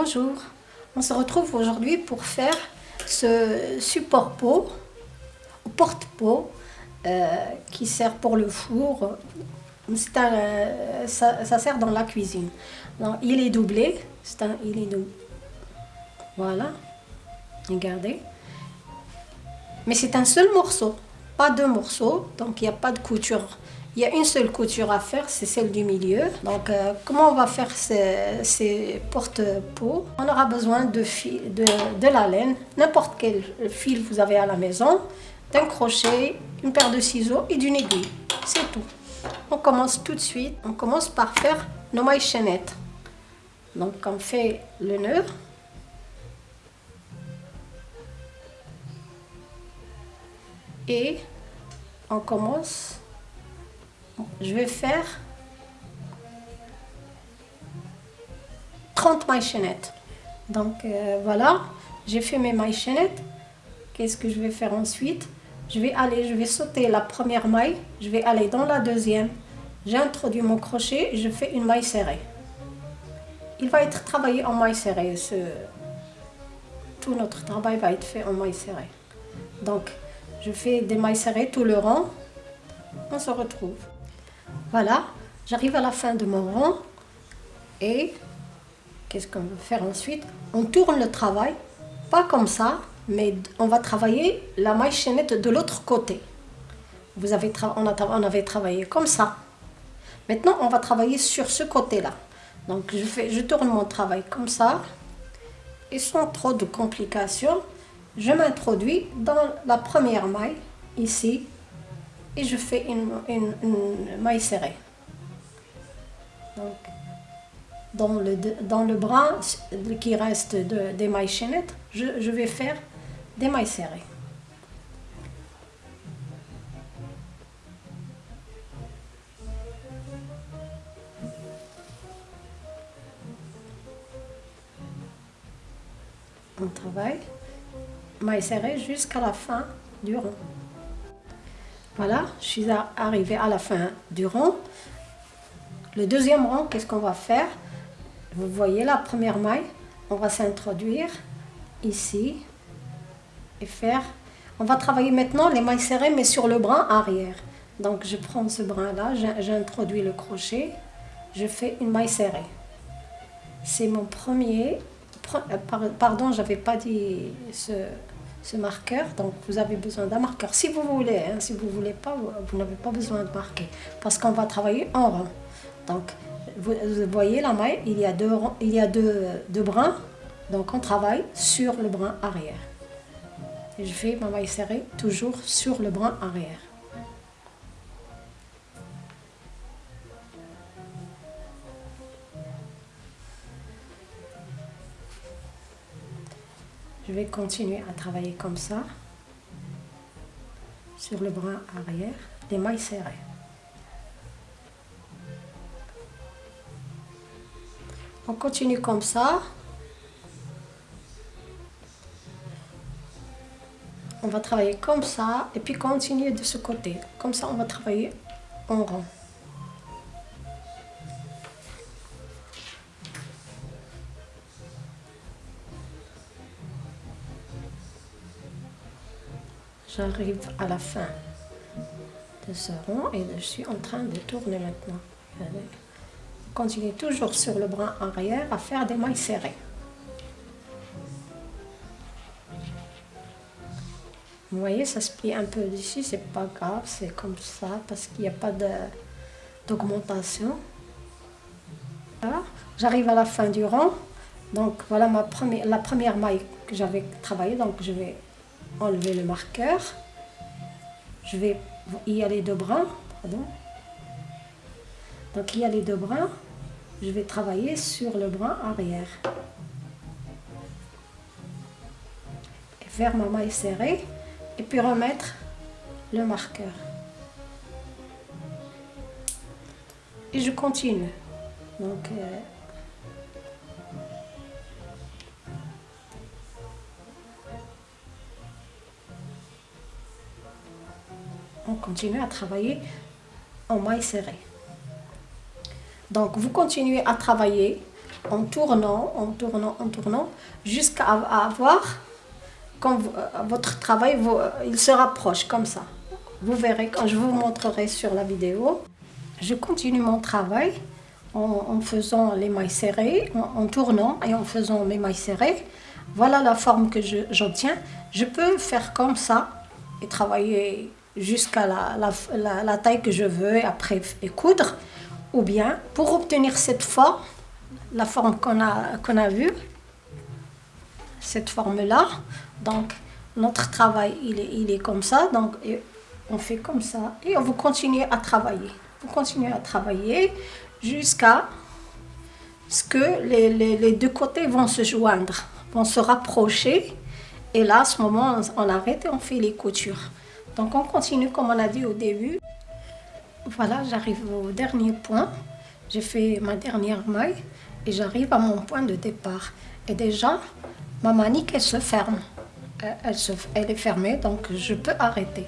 Bonjour, on se retrouve aujourd'hui pour faire ce support pot, porte-pot, euh, qui sert pour le four. Un, ça, ça, sert dans la cuisine. il est doublé, c'est un, il est doublé. Voilà, regardez. Mais c'est un seul morceau, pas deux morceaux, donc il n'y a pas de couture il y a une seule couture à faire, c'est celle du milieu. Donc, euh, comment on va faire ces, porte-pots? On aura besoin de, de, de la laine, n'importe quel fil vous avez à la maison, d'un crochet, une paire de ciseaux et d'une aiguille. C'est tout. On commence tout de suite. On commence par faire nos mailles chaînettes. Donc, on fait le nœud. Et on commence je vais faire 30 mailles chaînettes. Donc euh, voilà, j'ai fait mes mailles chaînettes. Qu'est-ce que je vais faire ensuite? Je vais aller, je vais sauter la première maille, je vais aller dans la deuxième. J'introduis mon crochet et je fais une maille serrée. Il va être travaillé en maille serrée. Tout notre travail va être fait en maille serrée. Donc, je fais des mailles serrées tout le rang. On se retrouve. Voilà, j'arrive à la fin de mon rang et qu'est-ce qu'on va faire ensuite? On tourne le travail, pas comme ça, mais on va travailler la maille chaînette de l'autre côté. On, avait travaillé comme ça. Maintenant, on va travailler sur ce côté-là. Donc, je tourne mon travail comme ça. Et sans trop de complications, je m'introduis dans la première maille, ici, et je fais une, maille serrée. Donc, dans le, dans le bras qui reste de, des mailles chaînettes, je, je vais faire des mailles serrées. On travaille maille serrée jusqu'à la fin du rond. Voilà, je suis arrivée à la fin du rang. Le deuxième rang, qu'est-ce qu'on va faire? Vous voyez la première maille, on va s'introduire ici et faire... On va travailler maintenant les mailles serrées, mais sur le bras arrière. Donc je prends ce brin-là, j'introduis le crochet, je fais une maille serrée. C'est mon premier... Euh, pardon, j'avais pas dit ce ce marqueur. Donc vous avez besoin d'un marqueur si vous voulez. Hein, si vous voulez pas, vous, n'avez pas besoin de marquer parce qu'on va travailler en rond. Donc vous, voyez la maille, il y a deux, il y a deux, deux brins. Donc on travaille sur le brin arrière. Et je fais ma maille serrée toujours sur le brin arrière. Je vais continuer à travailler comme ça, sur le bras arrière, les mailles serrées. On continue comme ça. On va travailler comme ça et puis continuer de ce côté. Comme ça, on va travailler en rond. J'arrive à la fin de ce rond et je suis en train de tourner maintenant. Continuez toujours sur le bras arrière à faire des mailles serrées. Vous voyez, ça se plie un peu d'ici, c'est pas grave, c'est comme ça parce qu'il n'y a pas d'augmentation. J'arrive à la fin du rond, donc voilà ma la première maille que j'avais travaillée, donc je vais enlever le marqueur. Je vais y aller deux brins. Pardon. Donc il y a les deux brins. Je vais travailler sur le brin arrière. Et faire ma maille serrée. Et puis remettre le marqueur. Et je continue. Donc, euh, on continue à travailler en maille serrée. Donc vous continuez à travailler en tournant, en tournant, en tournant, jusqu'à avoir, quand euh, votre travail, euh, il se rapproche comme ça. Vous verrez quand je vous montrerai sur la vidéo. Je continue mon travail en, faisant les mailles serrées, en, tournant et en faisant mes mailles serrées. Voilà la forme que j'obtiens. Je, peux faire comme ça et travailler jusqu'à la, taille que je veux et après et coudre. Ou bien, pour obtenir cette forme, la forme qu'on a, qu'on a vue, cette forme-là, donc notre travail, il est, il est comme ça, donc on fait comme ça et on va continuer à travailler. Vous continuez à travailler jusqu'à ce que les, les, deux côtés vont se joindre, vont se rapprocher. Et là, à ce moment, on arrête et on fait les coutures. Donc on continue comme on a dit au début. Voilà, j'arrive au dernier point. J'ai fait ma dernière maille et j'arrive à mon point de départ. Et déjà, ma manique, elle se ferme. Elle, se, elle est fermée, donc je peux arrêter.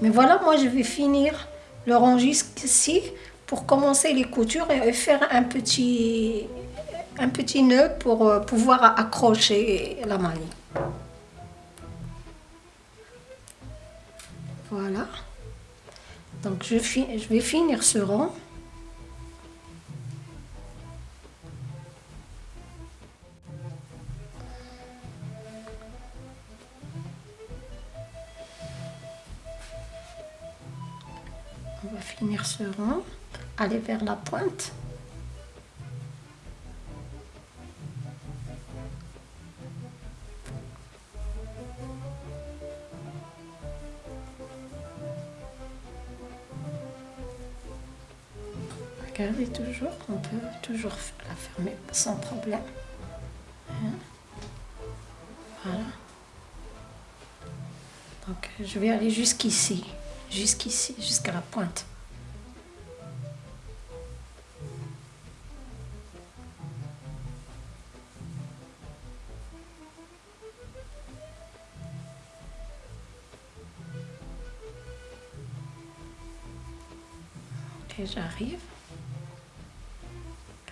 Mais voilà, moi, je vais finir le rang jusqu'ici pour commencer les coutures et faire un petit, un nœud pour euh, pouvoir accrocher la manique. Voilà. Donc je, je vais finir ce rang. On va finir ce rang, aller vers la pointe. Toujours, on peut toujours la fermer sans problème. Hein? Voilà. Donc je vais aller jusqu'ici, jusqu'ici, jusqu'à la pointe. J'arrive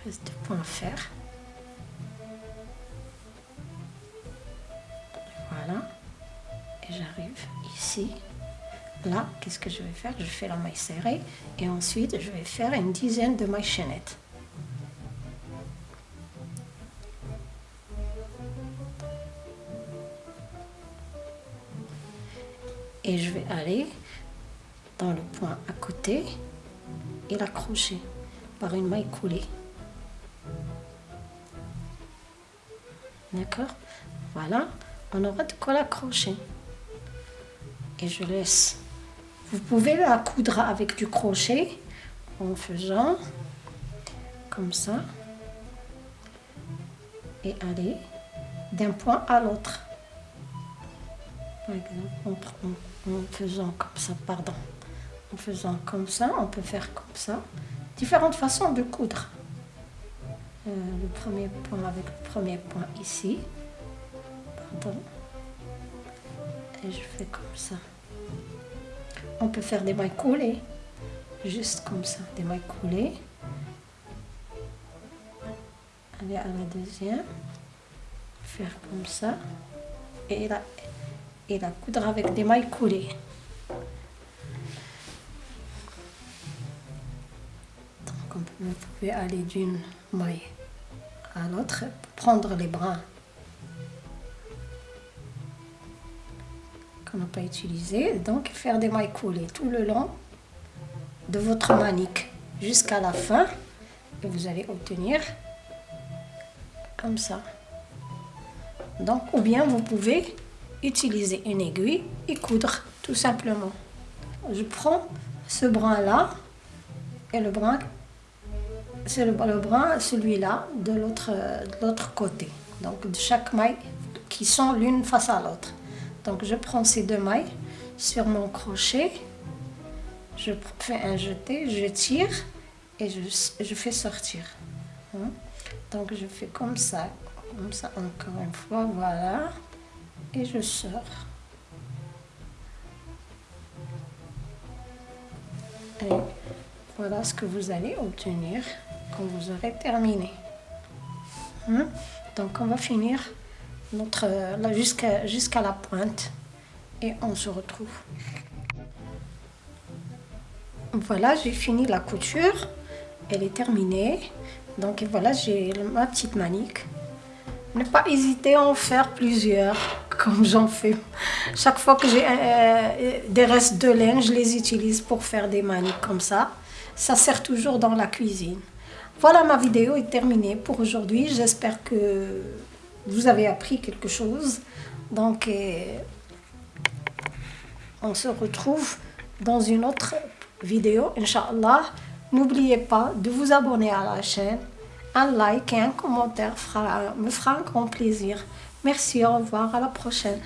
reste de points à faire. Voilà. Et j'arrive ici. Là, qu'est-ce que je vais faire? Je fais la maille serrée et ensuite je vais faire une dizaine de mailles chaînettes. Et je vais aller dans le point à côté et l'accrocher par une maille coulée. D'accord Voilà, on aura de quoi l'accrocher. Et je laisse. Vous pouvez la coudre avec du crochet en faisant comme ça. Et aller d'un point à l'autre. Par exemple, en, faisant comme ça, pardon. En faisant comme ça, on peut faire comme ça. Différentes façons de coudre. Euh, le premier point avec le premier point ici. Pardon. Et je fais comme ça. On peut faire des mailles coulées. Juste comme ça, des mailles coulées. Aller à la deuxième. Faire comme ça. Et la, et la coudre avec des mailles coulées. Vous pouvez aller d'une maille à l'autre, prendre les bras qu'on n'a pas utilisé, donc faire des mailles coulées tout le long de votre manique jusqu'à la fin et vous allez obtenir comme ça. Donc, ou bien vous pouvez utiliser une aiguille et coudre tout simplement. Je prends ce brin là et le brin c'est le, bras, celui-là, de l'autre côté. Donc de chaque maille qui sont l'une face à l'autre. Donc je prends ces deux mailles sur mon crochet, je fais un jeté, je tire et je, fais sortir. Hein? Donc je fais comme ça, comme ça encore une fois, voilà, et je sors. Et voilà ce que vous allez obtenir vous aurez terminé. Hein? Donc on va finir notre jusqu'à jusqu'à la pointe et on se retrouve. Voilà, j'ai fini la couture. Elle est terminée. Donc voilà, j'ai ma petite manique. Ne pas hésiter à en faire plusieurs, comme j'en fais. Chaque fois que j'ai euh, des restes de laine, je les utilise pour faire des maniques comme ça. Ça sert toujours dans la cuisine. Voilà, ma vidéo est terminée pour aujourd'hui. J'espère que vous avez appris quelque chose. Donc, euh, on se retrouve dans une autre vidéo, Inch'Allah. N'oubliez pas de vous abonner à la chaîne. Un like et un commentaire me fera un grand plaisir. Merci, au revoir, à la prochaine.